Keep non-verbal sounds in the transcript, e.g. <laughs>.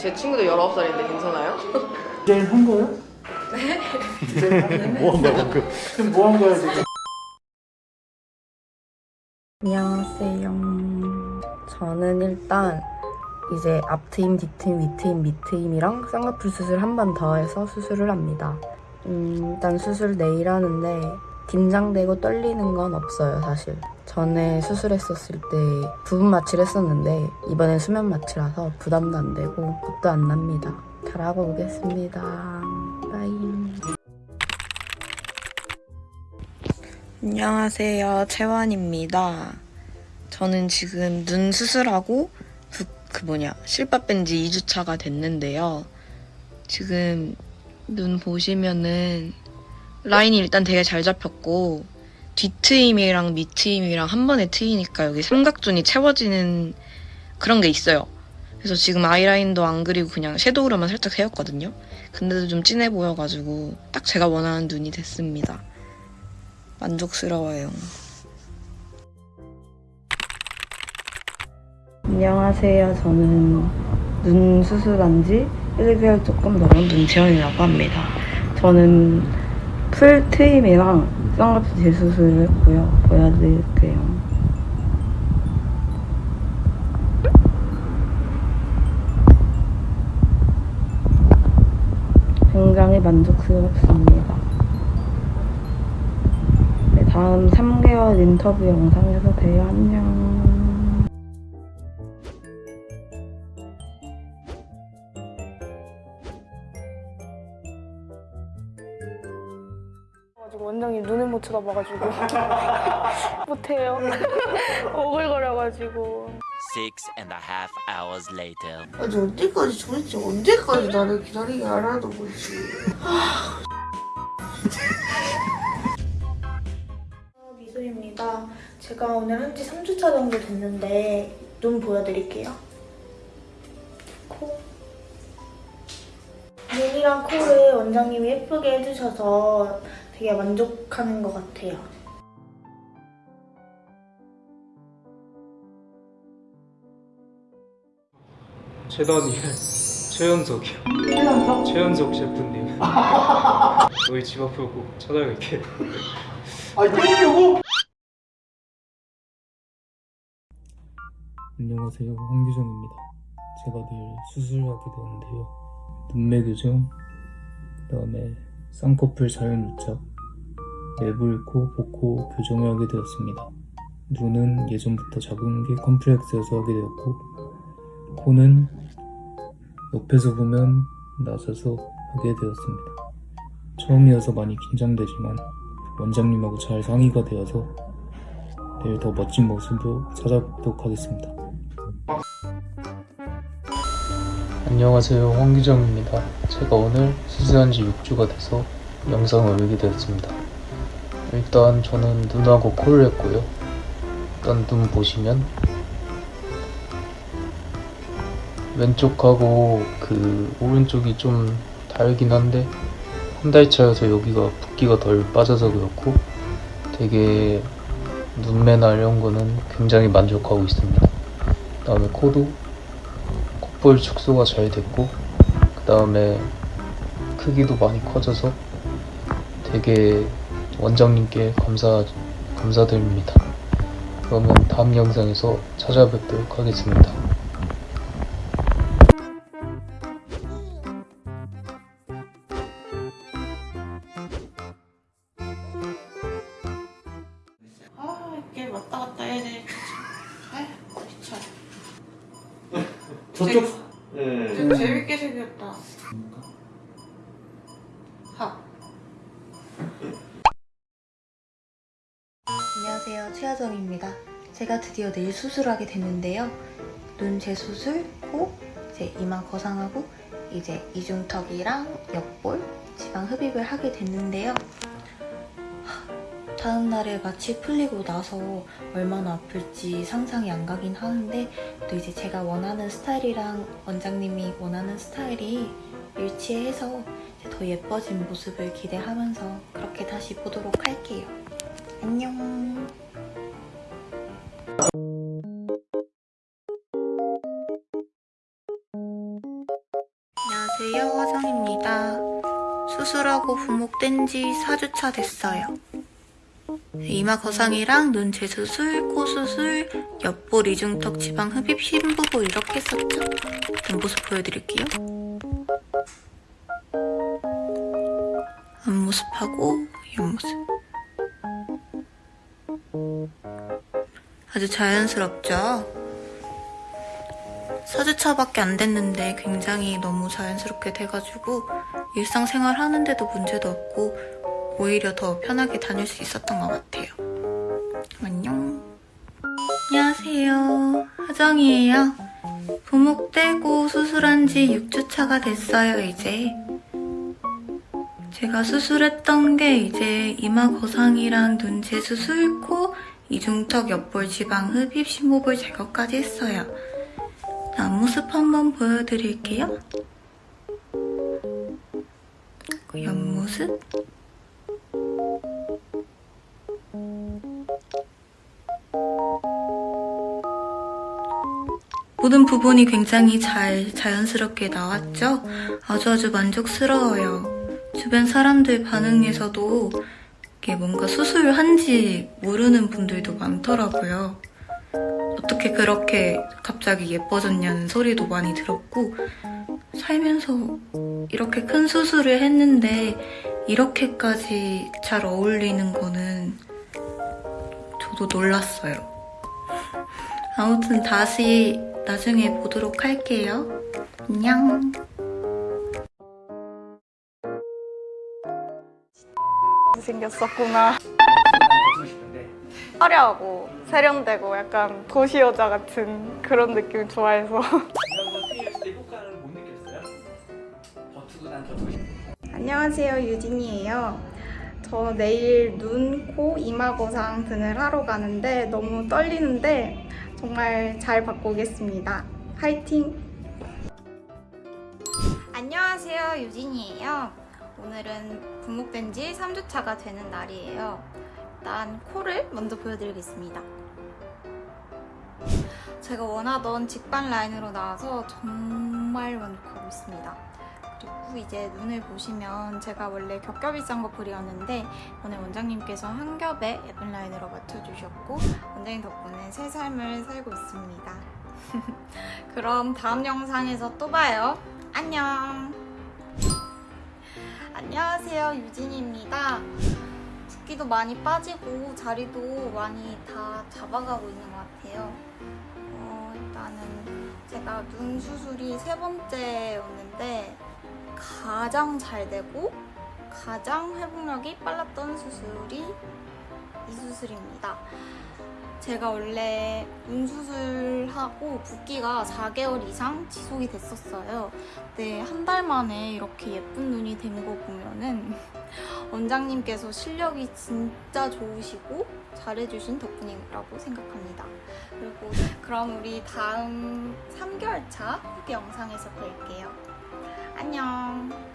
제 친구도 19살인데 괜찮아요? <laughs> 디자인 한 거야? 네. 뭐한 거야 방금? 지금 뭐 한 거야 지금? 안녕하세요. 저는 일단 이제 앞트임, 뒤트임, 위트임, 밑트임이랑 쌍꺼풀 수술 한 번 더 해서 수술을 합니다. 음, 일단 수술 내일 하는데 긴장되고 떨리는 건 없어요, 사실. 전에 수술했었을 때 부분 마취를 했었는데 이번엔 수면 마취라서 부담도 안 되고 겁도 안 납니다. 잘하고 오겠습니다. Bye. 안녕하세요. 채원입니다. 저는 지금 눈 수술하고 그, 그 뭐냐 실밥 뺀 지 2주차가 됐는데요. 지금 눈 보시면은 라인이 일단 되게 잘 잡혔고 뒤트임이랑 밑트임이랑 한 번에 트이니까 여기 삼각존이 채워지는 그런 게 있어요. 그래서 지금 아이라인도 안 그리고 그냥 섀도우로만 살짝 세웠거든요. 근데도 좀 진해 보여가지고 딱 제가 원하는 눈이 됐습니다. 만족스러워요. 안녕하세요. 저는 눈 수술한 지 1개월 조금 넘은 눈치현이라고 합니다. 저는 풀 트임이랑 쌍꺼풀 재수술을 했고요. 보여드릴게요. 굉장히 만족스럽습니다. 네, 다음 3개월 인터뷰 영상에서 봬요. 안녕. 쳐다봐가지고. <laughs> 못해요. <laughs> 오글거려가지고. Six and a half hours later. 아니 언제까지 도대체 언제까지 나를 기다리게 하라는 거지? 미소입니다. 제가 오늘 한지 3주차 정도 됐는데 눈 보여드릴게요. 코. 눈이랑 코를 원장님이 예쁘게 해주셔서 되게 만족하는 것 같아요 최단이 <laughs> 최연석이요. 최연석? 최연석 셰프님. <laughs> 너희 집 앞을 꼭 찾아갈게. <laughs> 아니 때리려고? 안녕하세요 황규정입니다. 제가 늘 수술하게 되었는데요. 눈매 교정, 그 다음에 쌍꺼풀 자연 유착, 매불, 코, 복코 교정을 하게 되었습니다. 눈은 예전부터 작은 게 컴플렉스여서 하게 되었고 코는 옆에서 보면 낮아서 하게 되었습니다. 처음이어서 많이 긴장되지만 원장님하고 잘 상의가 되어서 내일 더 멋진 모습으로 찾아뵙도록 하겠습니다. 안녕하세요 황규정입니다. 제가 오늘 수술한 지 6주가 돼서 영상을 올리게 되었습니다. 일단 저는 눈하고 코를 했고요. 일단 눈 보시면 왼쪽하고 그 오른쪽이 좀 다르긴 한데 한 달 차여서 여기가 붓기가 덜 빠져서 그렇고 되게 눈매나 이런 거는 굉장히 만족하고 있습니다. 그 다음에 코도 콧 볼 축소가 잘 됐고 그 다음에 크기도 많이 커져서 되게 원장님께 감사 감사드립니다. 그러면 다음 영상에서 찾아뵙도록 하겠습니다. 저쪽. 되게 재밌게 생겼다 하 안녕하세요. 최하정입니다. 제가 드디어 내일 수술하게 됐는데요. 눈 재수술, 코, 이제 이마 거상하고 이제 이중턱이랑 옆볼, 지방 흡입을 하게 됐는데요. 하, 다음 날에 마취 풀리고 나서 얼마나 아플지 상상이 안 가긴 하는데 또 이제 제가 원하는 스타일이랑 원장님이 원하는 스타일이 일치해서 더 예뻐진 모습을 기대하면서 그렇게 다시 보도록 할게요. 안녕. 안녕하세요 화정입니다 수술하고 부목된 지 4주차 됐어요 이마 거상이랑 눈 재수술, 코 수술, 옆볼 이중턱 지방 흡입 심부분 이렇게 했었죠? 옆모습 보여드릴게요 앞모습하고 옆모습 아주 자연스럽죠? 4주차밖에 안 됐는데 굉장히 너무 자연스럽게 돼가지고 일상생활 하는데도 문제도 없고 오히려 더 편하게 다닐 수 있었던 것 같아요. 안녕. 안녕하세요. 하정이에요. 부목 떼고 수술한 지 6주차가 됐어요, 이제. 제가 수술했던 게 이제 이마 거상이랑 눈 재수술, 코, 이중턱 옆볼 지방 흡입 심호흡 제거까지 했어요. 앞모습 한번 보여드릴게요. 그 옆모습. 모든 부분이 굉장히 잘 자연스럽게 나왔죠? 아주 아주 만족스러워요. 주변 사람들 반응에서도 이게 뭔가 수술한지 모르는 분들도 많더라고요. 어떻게 그렇게 갑자기 예뻐졌냐는 소리도 많이 들었고 살면서 이렇게 큰 수술을 했는데 이렇게까지 잘 어울리는 거는 저도 놀랐어요. 아무튼 다시 나중에 보도록 할게요. 안녕. 생겼었구나. 화려하고 세련되고 약간 도시 여자 같은 그런 느낌 좋아해서. 안녕하세요 유진이에요. 저 내일 눈, 코, 이마 거상 등을 하러 가는데 너무 떨리는데 정말 잘 받고 오겠습니다. 화이팅! 안녕하세요 유진이에요 오늘은 부목된 지 3주차가 되는 날이에요 일단 코를 먼저 보여드리겠습니다 제가 원하던 직반 라인으로 나와서 정말 만족하고 있습니다 그리고 이제 눈을 보시면 제가 원래 겹겹이 쌍꺼풀이었는데 오늘 원장님께서 한 겹에 예쁜 라인으로 맞춰주셨고 원장님 덕분에 새 삶을 살고 있습니다 <laughs> 그럼 다음 영상에서 또 봐요 안녕. 안녕하세요. 유진입니다. 붓기도 많이 빠지고 자리도 많이 다 잡아가고 있는 것 같아요. 어, 일단은 제가 눈 수술이 세 번째 였는데 가장 잘 되고 가장 회복력이 빨랐던 수술이 이 수술입니다. 제가 원래 눈 수술하고 붓기가 4개월 이상 지속이 됐었어요. 근데 한 달 만에 이렇게 예쁜 눈이 된 거 보면은 <laughs> 원장님께서 실력이 진짜 좋으시고 잘해주신 덕분이라고 생각합니다. 그리고 그럼 우리 다음 3개월 차 후기 영상에서 뵐게요. 안녕.